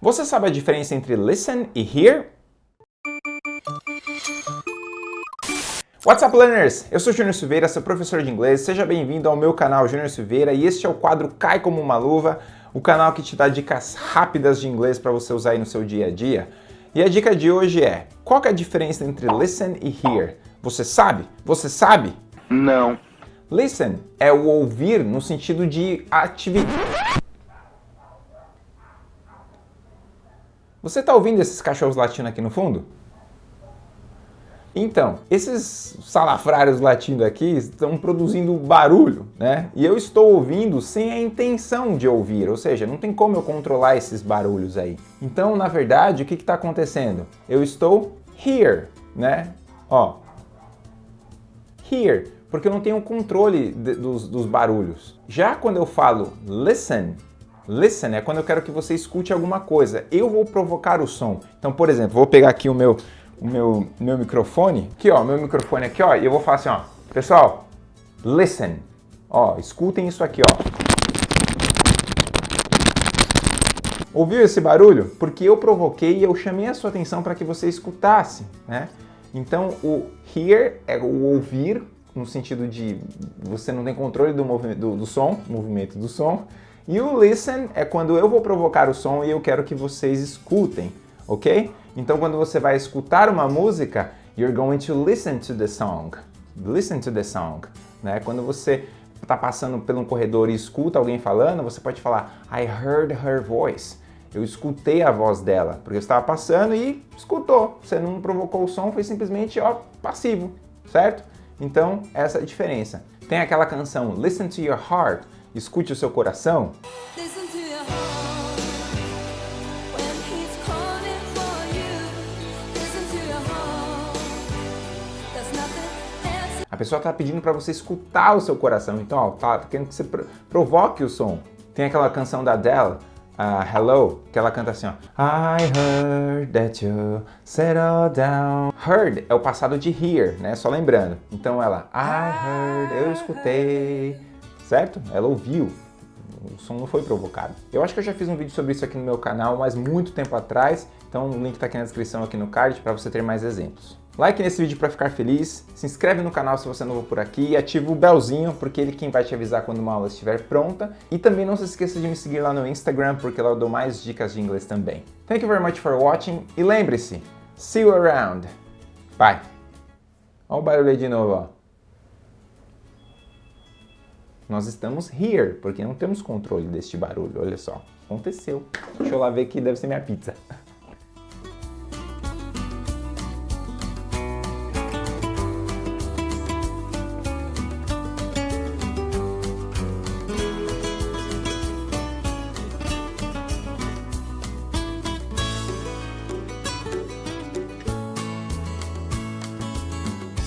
Você sabe a diferença entre listen e hear? What's up, learners? Eu sou Júnior Silveira, seu professor de inglês. Seja bem-vindo ao meu canal Júnior Silveira e este é o quadro Cai Como Uma Luva, o canal que te dá dicas rápidas de inglês para você usar aí no seu dia a dia. E a dica de hoje é, qual é a diferença entre listen e hear? Você sabe? Você sabe? Não. Listen é o ouvir no sentido de atividade. Você está ouvindo esses cachorros latindo aqui no fundo? Então, esses salafrários latindo aqui estão produzindo barulho, né? E eu estou ouvindo sem a intenção de ouvir, ou seja, não tem como eu controlar esses barulhos aí. Então, na verdade, o que está acontecendo? Eu estou here, né? Ó, here porque eu não tenho controle de, dos, dos barulhos. Já quando eu falo listen, listen é quando eu quero que você escute alguma coisa. Eu vou provocar o som. Então, por exemplo, vou pegar aqui o meu, o meu, meu microfone, aqui ó, meu microfone aqui ó, e eu vou falar assim ó, pessoal, listen, ó, escutem isso aqui ó. Ouviu esse barulho? Porque eu provoquei e eu chamei a sua atenção para que você escutasse, né? Então, o hear é o ouvir, no sentido de você não tem controle do, do, do som, movimento do som. E o listen é quando eu vou provocar o som e eu quero que vocês escutem, ok? Então quando você vai escutar uma música, you're going to listen to the song. Listen to the song. Né? Quando você está passando por um corredor e escuta alguém falando, você pode falar I heard her voice. Eu escutei a voz dela, porque eu estava passando e escutou. Você não provocou o som, foi simplesmente ó, passivo, certo? Então, essa é a diferença. Tem aquela canção Listen to Your Heart, escute o seu coração. A pessoa está pedindo para você escutar o seu coração, então ó, tá querendo que você provoque o som. Tem aquela canção da Adele, uh, Hello, que ela canta assim, ó. I heard that you settled down. Heard é o passado de hear, né? Só lembrando. Então ela, I heard, eu escutei, certo? Ela ouviu. O som não foi provocado. Eu acho que eu já fiz um vídeo sobre isso aqui no meu canal, mas muito tempo atrás. Então o link está aqui na descrição, aqui no card, para você ter mais exemplos. Like nesse vídeo para ficar feliz, se inscreve no canal se você é novo por aqui e ativa o belzinho, porque ele é quem vai te avisar quando uma aula estiver pronta. E também não se esqueça de me seguir lá no Instagram, porque lá eu dou mais dicas de inglês também. Thank you very much for watching e lembre-se, see you around. Bye. Olha o barulho aí de novo, ó. Nós estamos here, porque não temos controle deste barulho, olha só. Aconteceu. Deixa eu lá ver que deve ser minha pizza.